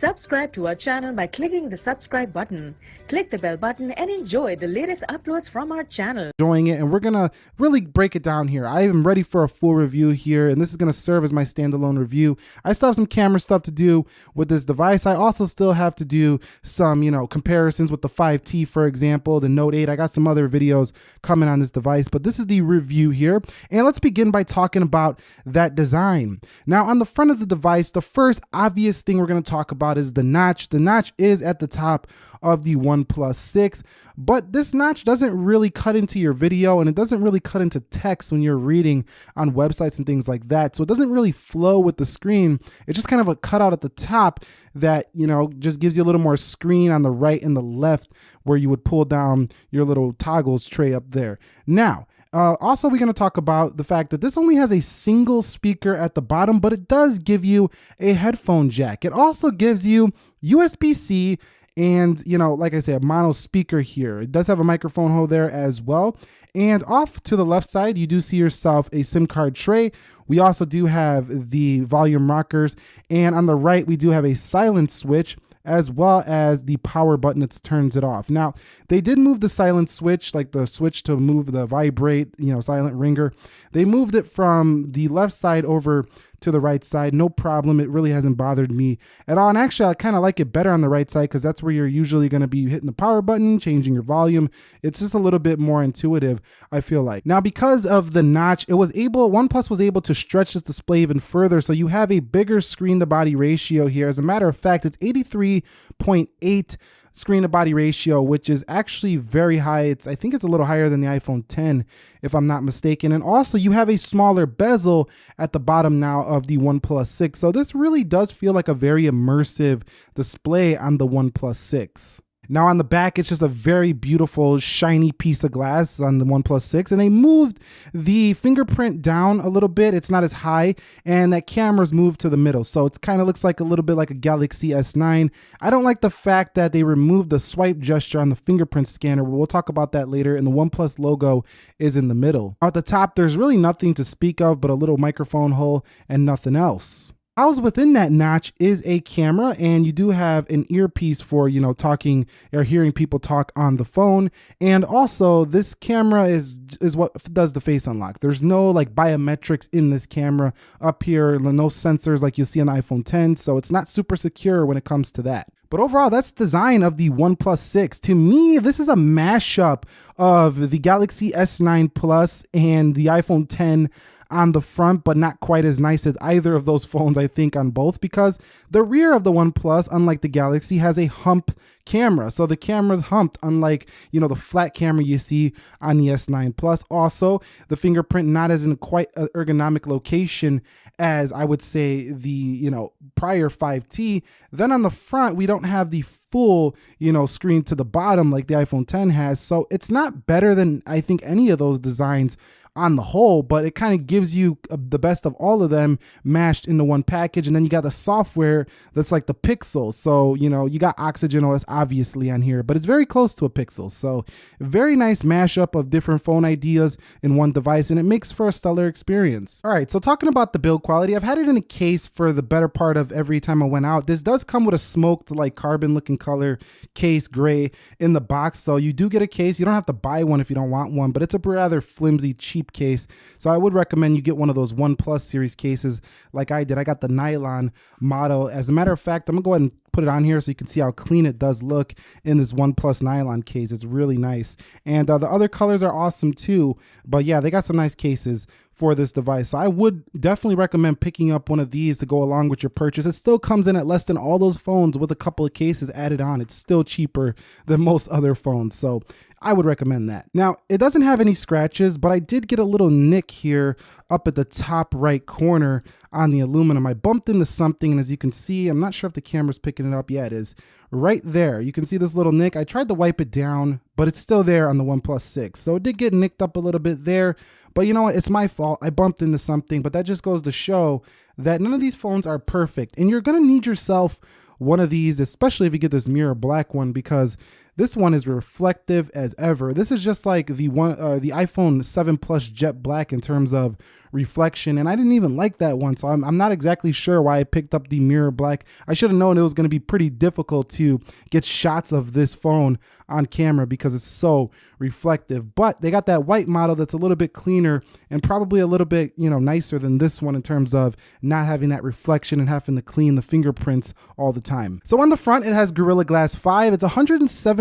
Subscribe to our channel by clicking the subscribe button. Click the bell button and enjoy the latest uploads from our channel. Enjoying it, and we're gonna really break it down here. I am ready for a full review here, and this is gonna serve as my standalone review. I still have some camera stuff to do with this device. I also still have to do some, you know, comparisons with the 5T, for example, the Note 8. I got some other videos coming on this device, but this is the review here. And let's begin by talking about that design. Now, on the front of the device, the first obvious thing we're gonna talk about about is the notch. The notch is at the top of the OnePlus 6, but this notch doesn't really cut into your video and it doesn't really cut into text when you're reading on websites and things like that. So it doesn't really flow with the screen. It's just kind of a cutout at the top that, you know, just gives you a little more screen on the right and the left where you would pull down your little toggles tray up there. Now, uh, also, we're going to talk about the fact that this only has a single speaker at the bottom, but it does give you a headphone jack. It also gives you USB-C and, you know, like I said, a mono speaker here. It does have a microphone hole there as well. And off to the left side, you do see yourself a SIM card tray. We also do have the volume rockers. And on the right, we do have a silent switch as well as the power button that turns it off. Now, they did move the silent switch, like the switch to move the vibrate, you know, silent ringer. They moved it from the left side over to the right side. No problem. It really hasn't bothered me at all. And actually, I kind of like it better on the right side because that's where you're usually going to be hitting the power button, changing your volume. It's just a little bit more intuitive, I feel like. Now, because of the notch, it was able, OnePlus was able to stretch this display even further. So you have a bigger screen to body ratio here. As a matter of fact, it's 83.8 screen to body ratio, which is actually very high. It's I think it's a little higher than the iPhone 10, if I'm not mistaken. And also you have a smaller bezel at the bottom now of the OnePlus 6. So this really does feel like a very immersive display on the OnePlus 6. Now on the back, it's just a very beautiful, shiny piece of glass on the OnePlus 6. And they moved the fingerprint down a little bit. It's not as high. And that camera's moved to the middle. So it kind of looks like a little bit like a Galaxy S9. I don't like the fact that they removed the swipe gesture on the fingerprint scanner. We'll talk about that later. And the OnePlus logo is in the middle. Now At the top, there's really nothing to speak of but a little microphone hole and nothing else. Housed within that notch is a camera and you do have an earpiece for, you know, talking or hearing people talk on the phone. And also this camera is is what does the face unlock. There's no like biometrics in this camera up here, no sensors like you see on the iPhone 10. So it's not super secure when it comes to that. But overall, that's the design of the OnePlus 6. To me, this is a mashup of the Galaxy S9 Plus and the iPhone 10 on the front, but not quite as nice as either of those phones, I think, on both, because the rear of the OnePlus, unlike the Galaxy, has a hump camera. So the camera's humped, unlike, you know, the flat camera you see on the S9 Plus. Also, the fingerprint not as in quite an ergonomic location as I would say the, you know, prior 5T. Then on the front, we don't have the full, you know, screen to the bottom like the iPhone 10 has. So it's not better than I think any of those designs on the whole, but it kind of gives you uh, the best of all of them mashed into one package. And then you got the software that's like the Pixel. So, you know, you got Oxygen OS obviously on here, but it's very close to a Pixel. So, very nice mashup of different phone ideas in one device, and it makes for a stellar experience. All right, so talking about the build quality, I've had it in a case for the better part of every time I went out. This does come with a smoked, like carbon looking color case gray in the box. So, you do get a case. You don't have to buy one if you don't want one, but it's a rather flimsy, cheap case. So I would recommend you get one of those One Plus series cases like I did. I got the nylon model. As a matter of fact, I'm gonna go ahead and put it on here so you can see how clean it does look in this One Plus nylon case. It's really nice. And uh, the other colors are awesome too. But yeah, they got some nice cases for this device. So I would definitely recommend picking up one of these to go along with your purchase. It still comes in at less than all those phones with a couple of cases added on. It's still cheaper than most other phones. So I would recommend that. Now, it doesn't have any scratches, but I did get a little nick here up at the top right corner on the aluminum. I bumped into something, and as you can see, I'm not sure if the camera's picking it up. Yeah, is. Right there, you can see this little nick. I tried to wipe it down, but it's still there on the OnePlus 6. So it did get nicked up a little bit there, but you know what? It's my fault. I bumped into something, but that just goes to show that none of these phones are perfect, and you're going to need yourself one of these, especially if you get this mirror black one, because this one is reflective as ever. This is just like the one, uh, the iPhone 7 Plus Jet Black in terms of reflection. And I didn't even like that one. So I'm, I'm not exactly sure why I picked up the mirror black. I should have known it was going to be pretty difficult to get shots of this phone on camera because it's so reflective. But they got that white model that's a little bit cleaner and probably a little bit, you know, nicer than this one in terms of not having that reflection and having to clean the fingerprints all the time. So on the front, it has Gorilla Glass 5. It's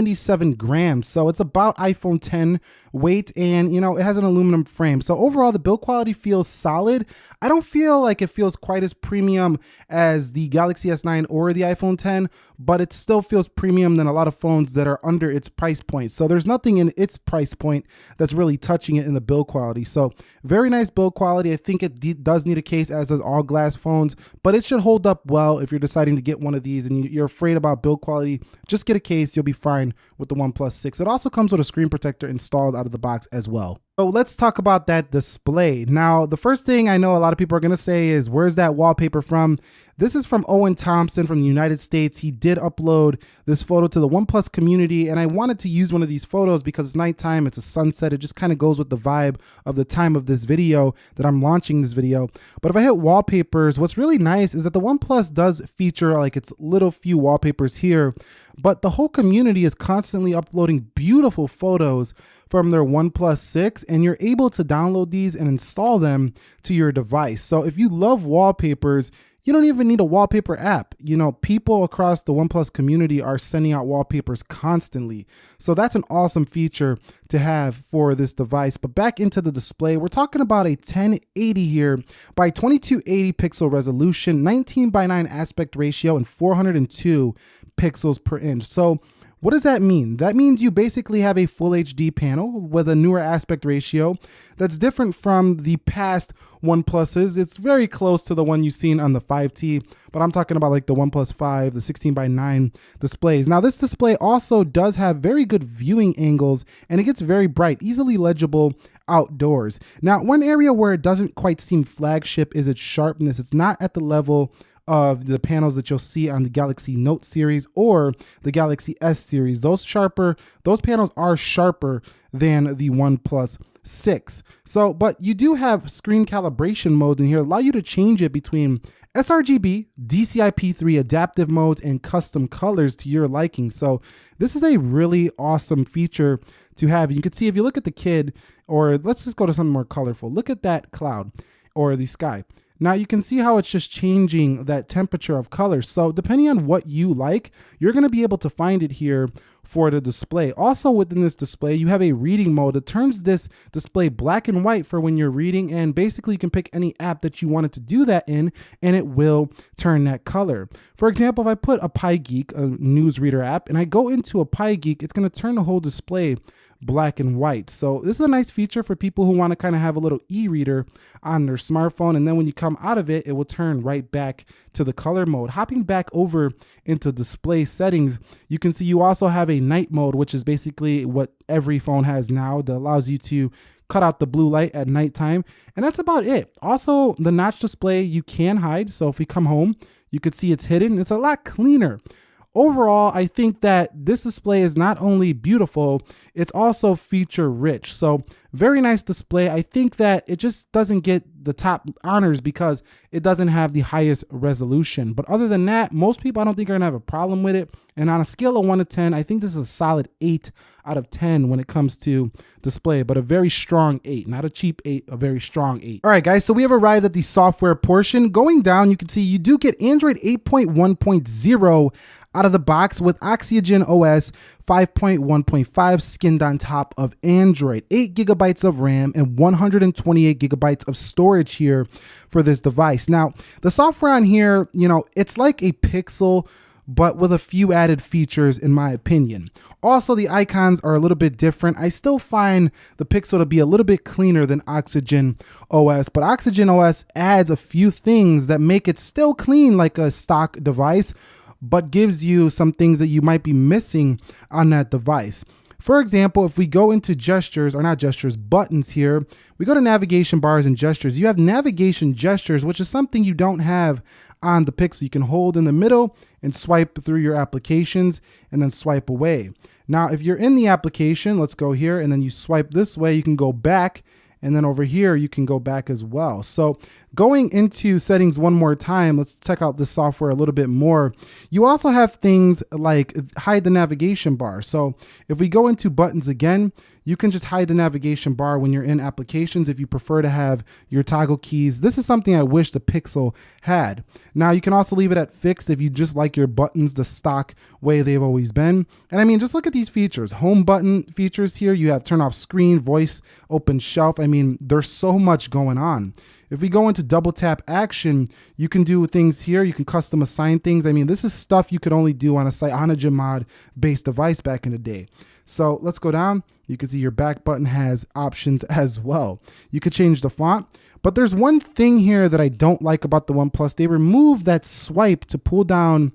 177 grams. So it's about iPhone 10 weight and, you know, it has an aluminum frame. So overall, the build quality feels solid. I don't feel like it feels quite as premium as the Galaxy S9 or the iPhone 10, but it still feels premium than a lot of phones that are under its price point. So there's nothing in its price point that's really touching it in the build quality. So very nice build quality. I think it does need a case as does all glass phones, but it should hold up well if you're deciding to get one of these and you're afraid about build quality. Just get a case. You'll be fine with the OnePlus 6. It also comes with a screen protector installed out of the box as well. So let's talk about that display. Now, the first thing I know a lot of people are going to say is, where's that wallpaper from? This is from Owen Thompson from the United States. He did upload this photo to the OnePlus community, and I wanted to use one of these photos because it's nighttime, it's a sunset. It just kind of goes with the vibe of the time of this video that I'm launching this video. But if I hit wallpapers, what's really nice is that the OnePlus does feature like its little few wallpapers here, but the whole community is constantly uploading beautiful photos from their OnePlus 6 and you're able to download these and install them to your device. So if you love wallpapers, you don't even need a wallpaper app. You know, people across the OnePlus community are sending out wallpapers constantly. So that's an awesome feature to have for this device. But back into the display, we're talking about a 1080 here by 2280 pixel resolution, 19 by 9 aspect ratio, and 402 pixels per inch. So what does that mean? That means you basically have a full HD panel with a newer aspect ratio that's different from the past OnePluses. It's very close to the one you've seen on the 5T, but I'm talking about like the OnePlus 5, the 16 by 9 displays. Now this display also does have very good viewing angles and it gets very bright, easily legible outdoors. Now, one area where it doesn't quite seem flagship is its sharpness. It's not at the level of the panels that you'll see on the Galaxy Note series or the Galaxy S series. Those sharper, those panels are sharper than the OnePlus 6. So, but you do have screen calibration modes in here, allow you to change it between sRGB, DCI-P3 adaptive modes, and custom colors to your liking. So this is a really awesome feature to have. You can see if you look at the kid, or let's just go to something more colorful. Look at that cloud or the sky. Now you can see how it's just changing that temperature of color. So depending on what you like, you're gonna be able to find it here for the display. Also within this display, you have a reading mode that turns this display black and white for when you're reading and basically you can pick any app that you wanted to do that in and it will turn that color. For example, if I put a PieGeek, a newsreader app, and I go into a PieGeek, it's gonna turn the whole display black and white. So this is a nice feature for people who want to kind of have a little e-reader on their smartphone. And then when you come out of it, it will turn right back to the color mode. Hopping back over into display settings, you can see you also have a night mode, which is basically what every phone has now that allows you to cut out the blue light at nighttime. And that's about it. Also, the notch display you can hide. So if we come home, you could see it's hidden. It's a lot cleaner overall, I think that this display is not only beautiful, it's also feature rich. So very nice display. I think that it just doesn't get the top honors because it doesn't have the highest resolution. But other than that, most people I don't think are gonna have a problem with it. And on a scale of one to 10, I think this is a solid eight out of 10 when it comes to display, but a very strong eight, not a cheap eight, a very strong eight. All right, guys, so we have arrived at the software portion. Going down, you can see you do get Android 8.1.0 out of the box with Oxygen OS 5.1.5 skinned on top of Android. 8 gigabytes of RAM and 128 gigabytes of storage here for this device. Now, the software on here, you know, it's like a Pixel but with a few added features in my opinion. Also, the icons are a little bit different. I still find the Pixel to be a little bit cleaner than Oxygen OS, but Oxygen OS adds a few things that make it still clean like a stock device, but gives you some things that you might be missing on that device. For example, if we go into gestures, or not gestures, buttons here, we go to navigation bars and gestures. You have navigation gestures, which is something you don't have on the Pixel. You can hold in the middle and swipe through your applications and then swipe away. Now, if you're in the application, let's go here and then you swipe this way, you can go back And then over here, you can go back as well. So going into settings one more time, let's check out this software a little bit more. You also have things like hide the navigation bar. So if we go into buttons again, you can just hide the navigation bar when you're in applications if you prefer to have your toggle keys. This is something I wish the Pixel had. Now you can also leave it at fixed if you just like your buttons the stock way they've always been. And I mean, just look at these features. Home button features here. You have turn off screen, voice, open shelf. I mean, there's so much going on. If we go into double tap action, you can do things here. You can custom assign things. I mean, this is stuff you could only do on a CyanogenMod based device back in the day. So let's go down. You can see your back button has options as well. You could change the font. But there's one thing here that I don't like about the OnePlus. They removed that swipe to pull down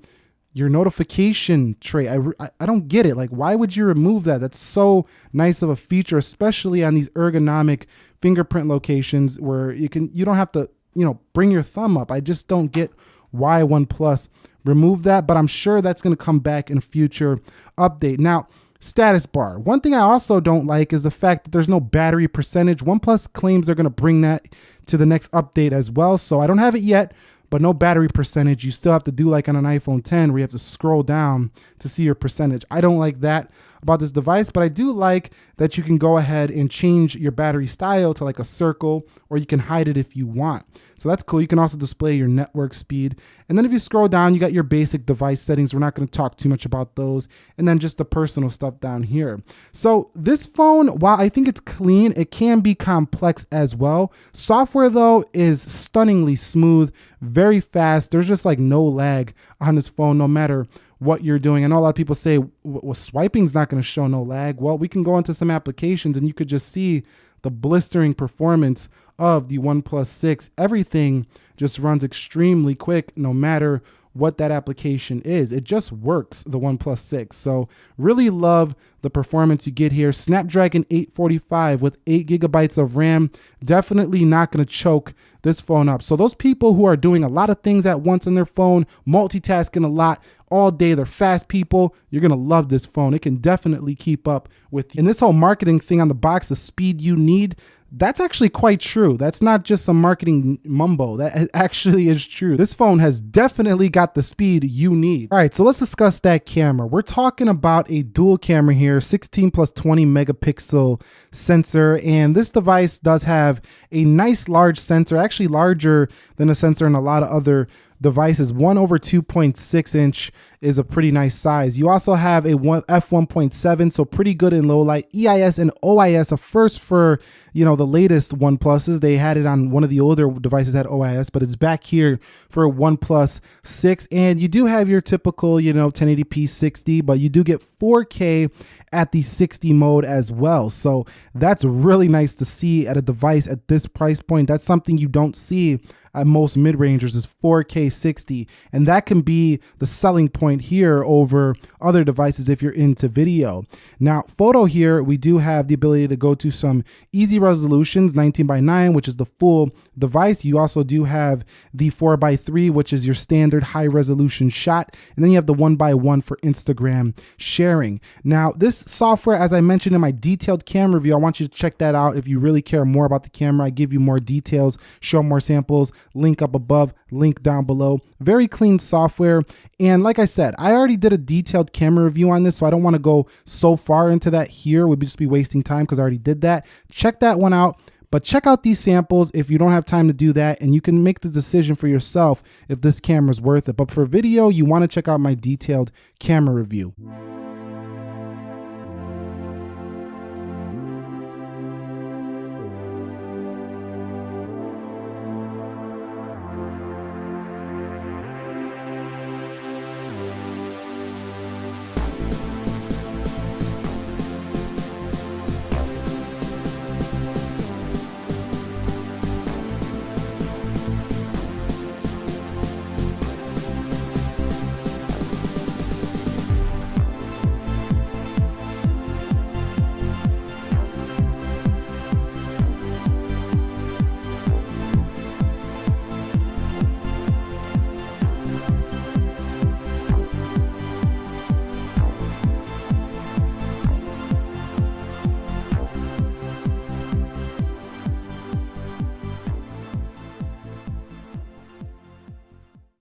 your notification tray. I, I don't get it. Like, why would you remove that? That's so nice of a feature, especially on these ergonomic fingerprint locations where you can you don't have to you know bring your thumb up. I just don't get why OnePlus removed that, but I'm sure that's going to come back in future update. Now, status bar. One thing I also don't like is the fact that there's no battery percentage. OnePlus claims they're going to bring that to the next update as well. So I don't have it yet, but no battery percentage. You still have to do like on an iPhone 10 where you have to scroll down to see your percentage. I don't like that about this device, but I do like that you can go ahead and change your battery style to like a circle or you can hide it if you want. So that's cool. You can also display your network speed. And then if you scroll down, you got your basic device settings. We're not going to talk too much about those. And then just the personal stuff down here. So this phone, while I think it's clean, it can be complex as well. Software though is stunningly smooth, very fast. There's just like no lag on this phone, no matter what you're doing. I know a lot of people say, well, swiping's not going to show no lag. Well, we can go into some applications and you could just see the blistering performance of the OnePlus 6. Everything just runs extremely quick no matter what that application is. It just works, the OnePlus 6. So really love the performance you get here. Snapdragon 845 with 8 gigabytes of RAM. Definitely not going to choke this phone up. So those people who are doing a lot of things at once on their phone, multitasking a lot all day, they're fast people, you're going to love this phone. It can definitely keep up with you. And this whole marketing thing on the box, the speed you need, that's actually quite true. That's not just some marketing mumbo. That actually is true. This phone has definitely got the speed you need. All right, so let's discuss that camera. We're talking about a dual camera here, 16 plus 20 megapixel sensor. And this device does have a nice large sensor, actually larger than a sensor in a lot of other devices. 1 over 2.6 inch is a pretty nice size. You also have a f1.7, so pretty good in low light. EIS and OIS, a first for you know the latest OnePluses. They had it on one of the older devices had OIS, but it's back here for OnePlus 6. And you do have your typical you know 1080p 60, but you do get 4K at the 60 mode as well. So that's really nice to see at a device at this price point. That's something you don't see at most mid-rangers is 4K 60. And that can be the selling point here over other devices if you're into video. Now, photo here, we do have the ability to go to some easy resolutions, 19 by 9, which is the full device. You also do have the 4 by 3, which is your standard high resolution shot. And then you have the 1 by 1 for Instagram sharing. Now, this software, as I mentioned in my detailed camera review, I want you to check that out if you really care more about the camera. I give you more details, show more samples, link up above, link down below. Very clean software. And like I said, I already did a detailed camera review on this, so I don't want to go so far into that here. We'd just be wasting time because I already did that. Check that one out. But check out these samples if you don't have time to do that, and you can make the decision for yourself if this camera is worth it. But for video, you want to check out my detailed camera review.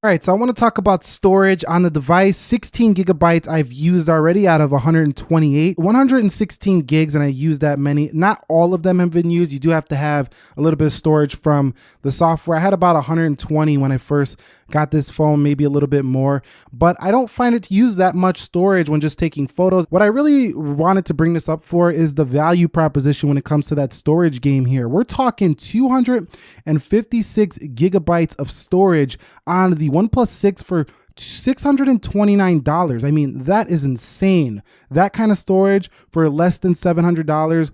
All right, so I want to talk about storage on the device. 16 gigabytes I've used already out of 128. 116 gigs, and I use that many. Not all of them have been used. You do have to have a little bit of storage from the software. I had about 120 when I first got this phone, maybe a little bit more, but I don't find it to use that much storage when just taking photos. What I really wanted to bring this up for is the value proposition when it comes to that storage game here. We're talking 256 gigabytes of storage on the OnePlus 6 for $629. I mean, that is insane. That kind of storage for less than $700.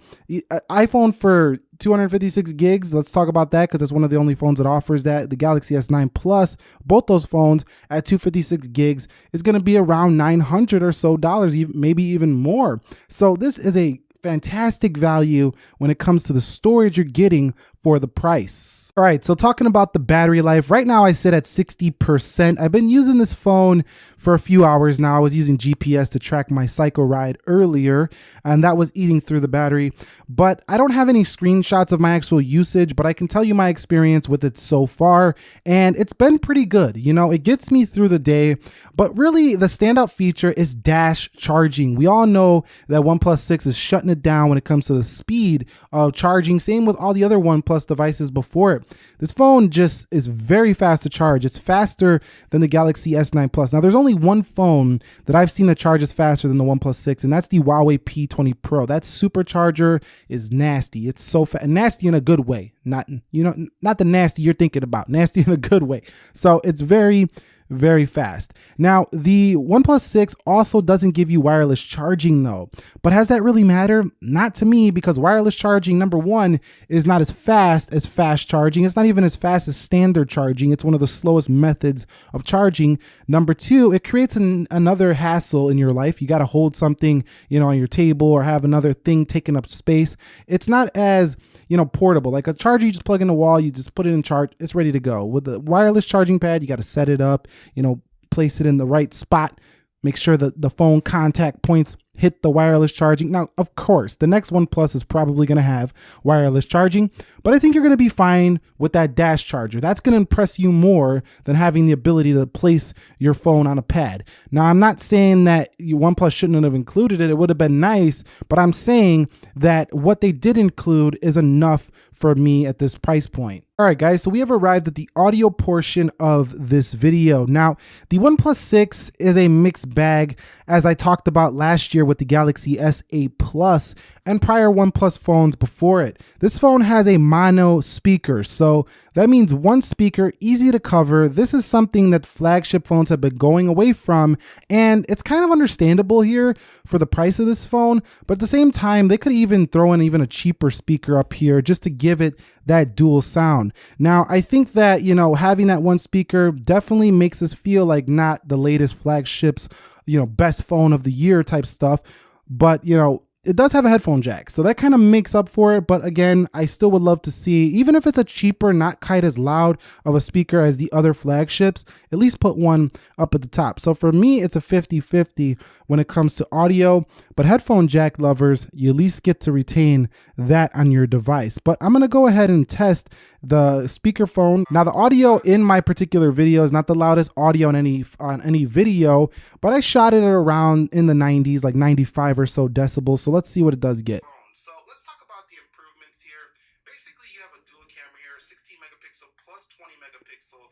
Uh, iPhone for 256 gigs. Let's talk about that because it's one of the only phones that offers that. The Galaxy S9 Plus, both those phones at 256 gigs is going to be around 900 or so dollars, maybe even more. So this is a fantastic value when it comes to the storage you're getting for the price. All right, so talking about the battery life, right now I sit at 60%. I've been using this phone for a few hours now. I was using GPS to track my cycle ride earlier, and that was eating through the battery. But I don't have any screenshots of my actual usage, but I can tell you my experience with it so far, and it's been pretty good. You know, it gets me through the day, but really the standout feature is dash charging. We all know that OnePlus 6 is shutting it down when it comes to the speed of charging. Same with all the other OnePlus devices before it. This phone just is very fast to charge. It's faster than the Galaxy S9 Plus. Now, there's only one phone that I've seen that charges faster than the OnePlus 6, and that's the Huawei P20 Pro. That supercharger is nasty. It's so fast, nasty in a good way. Not you know, not the nasty you're thinking about. Nasty in a good way. So it's very very fast. Now, the OnePlus 6 also doesn't give you wireless charging though. But has that really matter? Not to me because wireless charging, number one, is not as fast as fast charging. It's not even as fast as standard charging. It's one of the slowest methods of charging. Number two, it creates an, another hassle in your life. You got to hold something, you know, on your table or have another thing taking up space. It's not as you know, portable. Like a charger, you just plug in the wall, you just put it in charge, it's ready to go. With the wireless charging pad, you got to set it up, you know, place it in the right spot, make sure that the phone contact points hit the wireless charging. Now, of course, the next One Plus is probably going to have wireless charging, but I think you're going to be fine with that dash charger. That's going to impress you more than having the ability to place your phone on a pad. Now, I'm not saying that One Plus shouldn't have included it. It would have been nice, but I'm saying that what they did include is enough for me at this price point. All right, guys, so we have arrived at the audio portion of this video. Now, the OnePlus 6 is a mixed bag, as I talked about last year with the Galaxy S8 Plus and prior OnePlus phones before it. This phone has a mono speaker, so that means one speaker, easy to cover. This is something that flagship phones have been going away from, and it's kind of understandable here for the price of this phone, but at the same time, they could even throw in even a cheaper speaker up here just to give it that dual sound. Now, I think that, you know, having that one speaker definitely makes us feel like not the latest flagships, you know, best phone of the year type stuff, but, you know, it does have a headphone jack, so that kind of makes up for it. But again, I still would love to see, even if it's a cheaper, not quite as loud of a speaker as the other flagships, at least put one up at the top. So for me, it's a 50 50 when it comes to audio. But headphone jack lovers, you at least get to retain that on your device. But I'm to go ahead and test the speakerphone. Now the audio in my particular video is not the loudest audio on any on any video, but I shot it around in the 90s, like 95 or so decibels. So let's see what it does get. Um, so let's talk about the improvements here. Basically, you have a dual camera here, 16 megapixel plus 20 megapixel.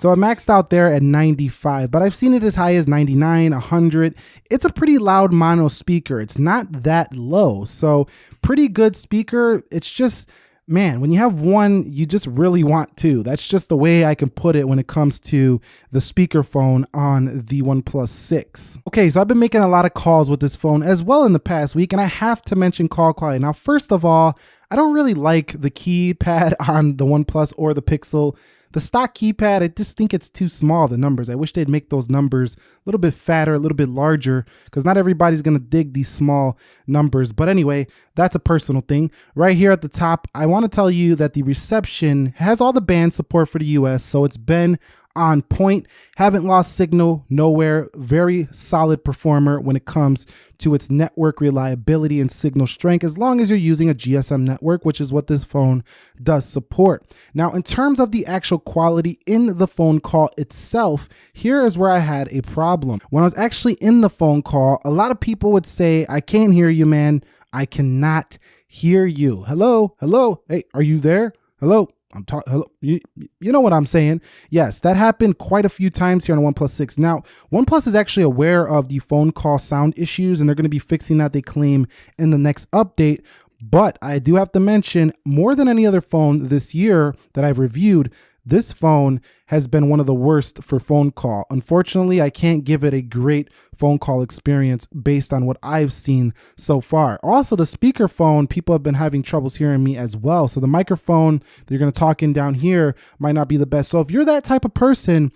So I maxed out there at 95, but I've seen it as high as 99, 100. It's a pretty loud mono speaker. It's not that low. So pretty good speaker. It's just man, when you have one, you just really want two. That's just the way I can put it when it comes to the speakerphone on the OnePlus 6. Okay, so I've been making a lot of calls with this phone as well in the past week, and I have to mention call quality. Now, first of all, I don't really like the keypad on the OnePlus or the Pixel. The stock keypad, I just think it's too small, the numbers. I wish they'd make those numbers a little bit fatter, a little bit larger, because not everybody's going to dig these small numbers. But anyway, that's a personal thing. Right here at the top, I want to tell you that the reception has all the band support for the US, so it's been on point. Haven't lost signal nowhere. Very solid performer when it comes to its network reliability and signal strength, as long as you're using a GSM network, which is what this phone does support. Now, in terms of the actual quality in the phone call itself, here is where I had a problem. When I was actually in the phone call, a lot of people would say, I can't hear you, man. I cannot hear you. Hello, hello. Hey, are you there? Hello. I'm talking. You, you know what I'm saying? Yes, that happened quite a few times here on OnePlus 6. Now, OnePlus is actually aware of the phone call sound issues, and they're going to be fixing that. They claim in the next update. But I do have to mention, more than any other phone this year that I've reviewed, this phone has been one of the worst for phone call. Unfortunately, I can't give it a great phone call experience based on what I've seen so far. Also, the speakerphone, people have been having troubles hearing me as well. So the microphone that you're going to talk in down here might not be the best. So if you're that type of person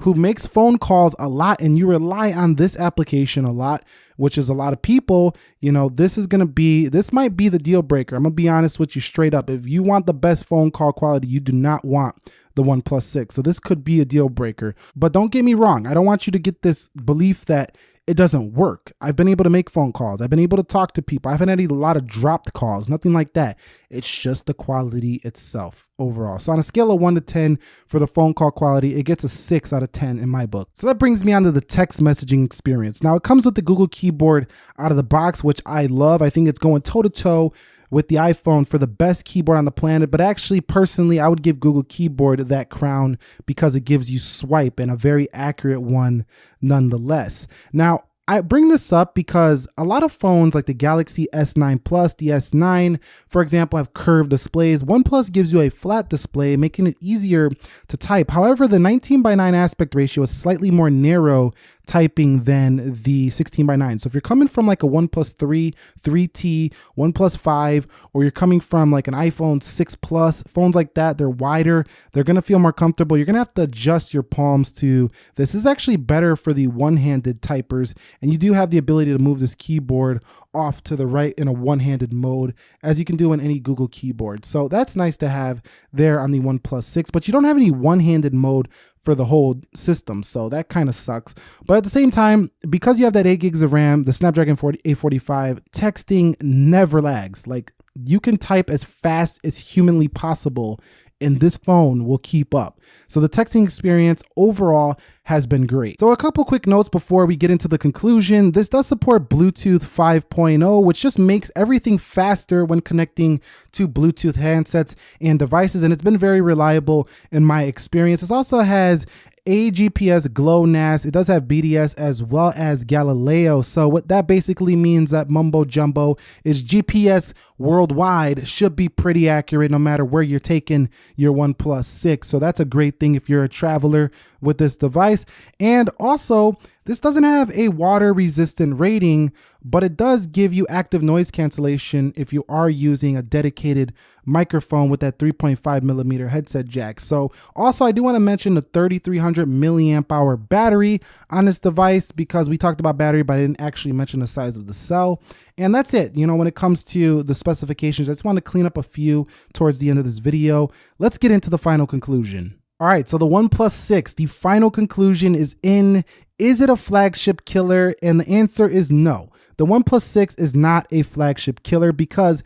who makes phone calls a lot and you rely on this application a lot, which is a lot of people, you know, this is going to be, this might be the deal breaker. I'm going to be honest with you straight up. If you want the best phone call quality, you do not want the OnePlus 6. So this could be a deal breaker. But don't get me wrong. I don't want you to get this belief that it doesn't work. I've been able to make phone calls. I've been able to talk to people. I haven't had a lot of dropped calls, nothing like that. It's just the quality itself overall. So on a scale of 1 to 10 for the phone call quality, it gets a 6 out of 10 in my book. So that brings me on to the text messaging experience. Now it comes with the Google keyboard out of the box, which I love. I think it's going toe to toe with the iPhone for the best keyboard on the planet. But actually, personally, I would give Google Keyboard that crown because it gives you swipe and a very accurate one nonetheless. Now, I bring this up because a lot of phones like the Galaxy S9 Plus, the S9, for example, have curved displays. OnePlus gives you a flat display, making it easier to type. However, the 19 by 9 aspect ratio is slightly more narrow typing than the 16 by 9. So if you're coming from like a 1 3, 3T, 1 5, or you're coming from like an iPhone 6 Plus, phones like that, they're wider, they're gonna feel more comfortable. You're gonna have to adjust your palms to this. is actually better for the one-handed typers, and you do have the ability to move this keyboard off to the right in a one-handed mode as you can do on any Google keyboard. So that's nice to have there on the OnePlus 6, but you don't have any one-handed mode for the whole system. So that kind of sucks. But at the same time, because you have that 8 gigs of RAM, the Snapdragon 40, 845, texting never lags. Like you can type as fast as humanly possible and this phone will keep up. So the texting experience overall has been great. So a couple quick notes before we get into the conclusion. This does support Bluetooth 5.0, which just makes everything faster when connecting to Bluetooth handsets and devices, and it's been very reliable in my experience. It also has AGPS GLONASS. It does have BDS as well as Galileo. So what that basically means that mumbo jumbo is GPS worldwide should be pretty accurate no matter where you're taking your OnePlus 6. So that's a great thing if you're a traveler with this device. And also this doesn't have a water resistant rating, but it does give you active noise cancellation if you are using a dedicated microphone with that 3.5 millimeter headset jack. So also I do want to mention the 3300 milliamp hour battery on this device because we talked about battery, but I didn't actually mention the size of the cell. And that's it. You know, when it comes to the specifications, I just want to clean up a few towards the end of this video. Let's get into the final conclusion. All right, so the OnePlus 6, the final conclusion is in. Is it a flagship killer? And the answer is no. The OnePlus 6 is not a flagship killer because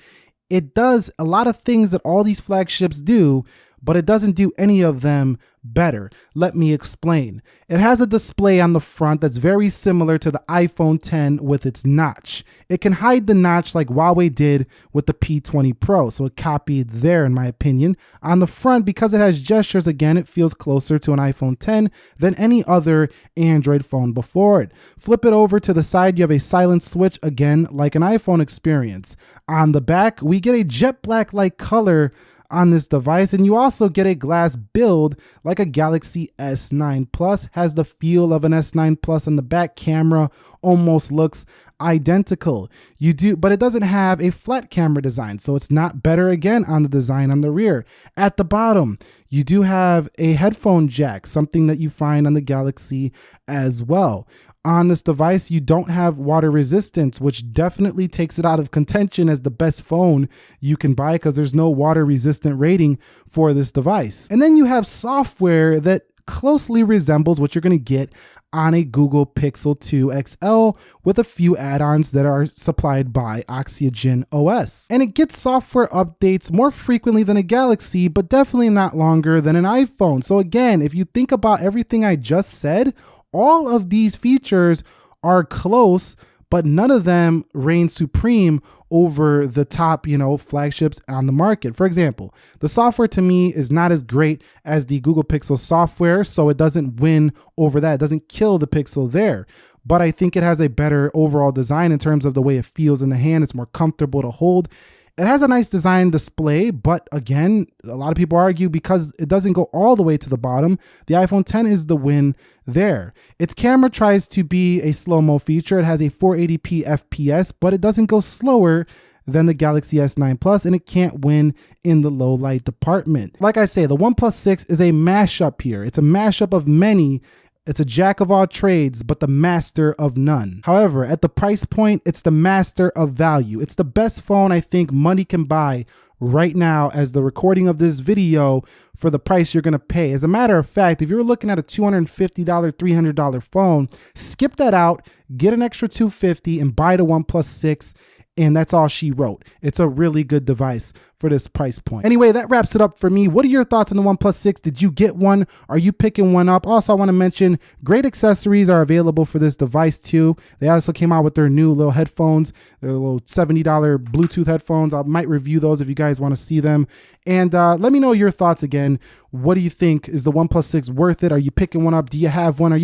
it does a lot of things that all these flagships do, but it doesn't do any of them better. Let me explain. It has a display on the front that's very similar to the iPhone 10 with its notch. It can hide the notch like Huawei did with the P20 Pro, so it copied there in my opinion. On the front, because it has gestures, again, it feels closer to an iPhone 10 than any other Android phone before it. Flip it over to the side, you have a silent switch, again, like an iPhone experience. On the back, we get a jet black-like color on this device and you also get a glass build like a Galaxy S9 Plus. Has the feel of an S9 Plus and the back camera almost looks identical. You do but it doesn't have a flat camera design so it's not better again on the design on the rear. At the bottom you do have a headphone jack something that you find on the Galaxy as well on this device, you don't have water resistance, which definitely takes it out of contention as the best phone you can buy because there's no water resistant rating for this device. And then you have software that closely resembles what you're going to get on a Google Pixel 2 XL with a few add-ons that are supplied by Oxygen OS. And it gets software updates more frequently than a Galaxy, but definitely not longer than an iPhone. So again, if you think about everything I just said, all of these features are close but none of them reign supreme over the top, you know, flagships on the market. For example, the software to me is not as great as the Google Pixel software, so it doesn't win over that. It doesn't kill the Pixel there. But I think it has a better overall design in terms of the way it feels in the hand. It's more comfortable to hold. It has a nice design display, but again, a lot of people argue because it doesn't go all the way to the bottom, the iPhone 10 is the win there. Its camera tries to be a slow-mo feature. It has a 480p FPS, but it doesn't go slower than the Galaxy S9 Plus, and it can't win in the low light department. Like I say, the OnePlus 6 is a mashup here. It's a mashup of many it's a jack of all trades, but the master of none. However, at the price point, it's the master of value. It's the best phone I think money can buy right now as the recording of this video for the price you're going to pay. As a matter of fact, if you're looking at a $250, $300 phone, skip that out, get an extra 250 and buy the OnePlus 6 and that's all she wrote. It's a really good device for this price point. Anyway, that wraps it up for me. What are your thoughts on the OnePlus 6? Did you get one? Are you picking one up? Also, I want to mention great accessories are available for this device too. They also came out with their new little headphones, their little $70 Bluetooth headphones. I might review those if you guys want to see them. And uh, let me know your thoughts again. What do you think? Is the OnePlus 6 worth it? Are you picking one up? Do you have one? Are you